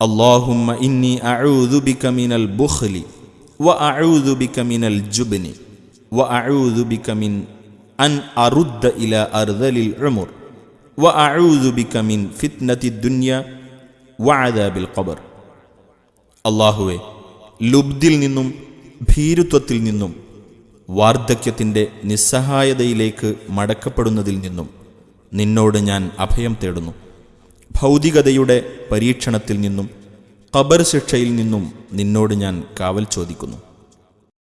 അള്ളാഹുമ്മ ഇന്നി അഴൂദുബിക്ക മിനൽ ബുഹ്ലി വ അഴൂദുബിക്ക മിനൽ ജുബിനി വ അഴൂദുബിക്ക മിൻ അൻ അറുദ്ദ ഇല അർദലിൽ റമുർ വ അഴൂദുബിക്ക മിൻ ഫിത്നത്തി ദുന്യ വ ഖബർ. അള്ളാഹുവെ ലുബ്ദിൽ നിന്നും ഭീരുത്വത്തിൽ നിന്നും വാർദ്ധക്യത്തിന്റെ നിസ്സഹായതയിലേക്ക് മടക്കപ്പെടുന്നതിൽ നിന്നും നിന്നോട് ഞാൻ അഭയം തേടുന്നു. ഭൗതികതയുടെ പരീക്ഷണത്തിൽ നിന്നും ഖബർ ശിക്ഷയിൽ നിന്നും നിന്നോട് ഞാൻ കാവൽ ചോദിക്കുന്നു.